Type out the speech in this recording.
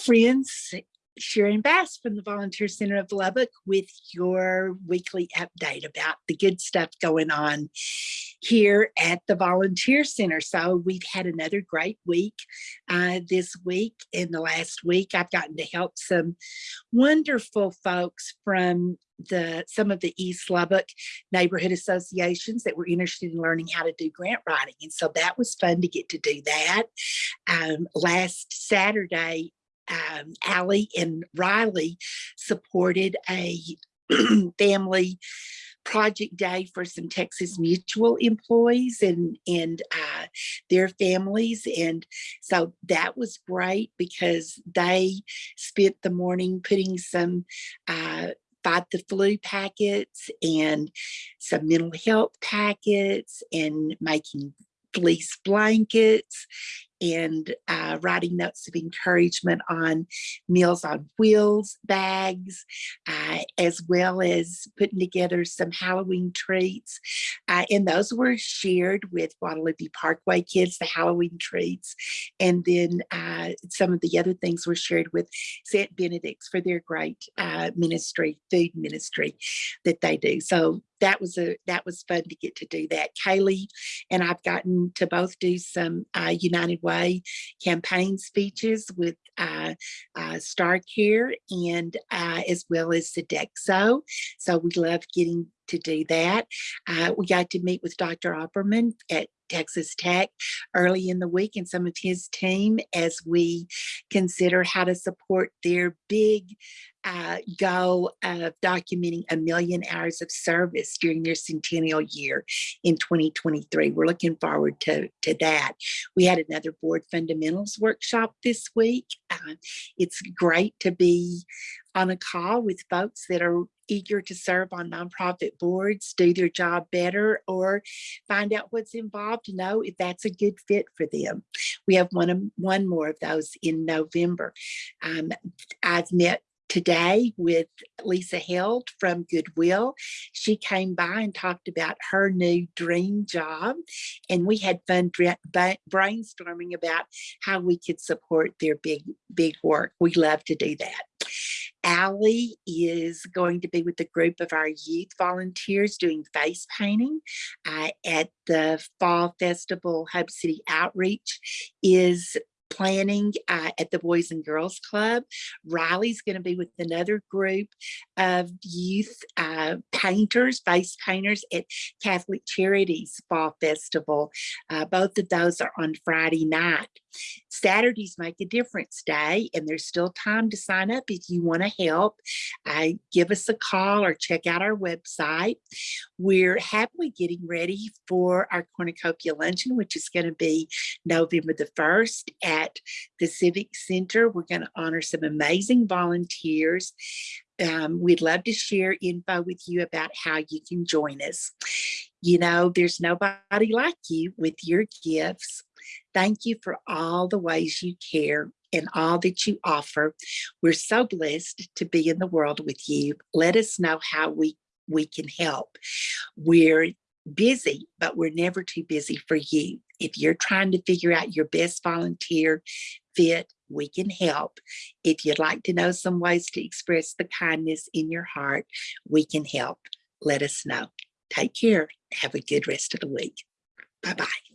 friends, Sharon Bass from the Volunteer Center of Lubbock with your weekly update about the good stuff going on here at the Volunteer Center. So we've had another great week uh, this week. In the last week, I've gotten to help some wonderful folks from the some of the East Lubbock neighborhood associations that were interested in learning how to do grant writing. And so that was fun to get to do that. Um, last Saturday, um, Allie and Riley supported a family project day for some Texas Mutual employees and and uh, their families and so that was great because they spent the morning putting some uh, fight the flu packets and some mental health packets and making fleece blankets and uh, writing notes of encouragement on Meals on Wheels bags, uh, as well as putting together some Halloween treats. Uh, and those were shared with Guadalupe Parkway kids, the Halloween treats. And then uh, some of the other things were shared with St. Benedict's for their great uh, ministry, food ministry that they do. So that was a that was fun to get to do that. Kaylee and I've gotten to both do some uh, United Way campaign speeches with uh, uh, Star Care and uh, as well as Sodexo. So we love getting to do that. Uh, we got to meet with Dr. Opperman at Texas Tech early in the week and some of his team as we consider how to support their big uh, goal of documenting a million hours of service during their centennial year in 2023. We're looking forward to, to that. We had another board fundamentals workshop this week. Uh, it's great to be on a call with folks that are eager to serve on nonprofit boards, do their job better, or find out what's involved know if that's a good fit for them. We have one, one more of those in November. Um, I've met today with Lisa Held from Goodwill. She came by and talked about her new dream job and we had fun brainstorming about how we could support their big, big work. We love to do that. Allie is going to be with a group of our youth volunteers doing face painting uh, at the Fall Festival Hub City Outreach is planning uh, at the Boys and Girls Club. Riley's going to be with another group of youth uh, painters, face painters at Catholic Charities Fall Festival. Uh, both of those are on Friday night. Saturdays make a difference day and there's still time to sign up if you want to help. Uh, give us a call or check out our website. We're happily getting ready for our cornucopia luncheon, which is going to be November the 1st at the Civic Center. We're going to honor some amazing volunteers. Um, we'd love to share info with you about how you can join us. You know, there's nobody like you with your gifts. Thank you for all the ways you care and all that you offer. We're so blessed to be in the world with you. Let us know how we, we can help. We're busy, but we're never too busy for you. If you're trying to figure out your best volunteer fit, we can help. If you'd like to know some ways to express the kindness in your heart, we can help. Let us know. Take care. Have a good rest of the week. Bye-bye.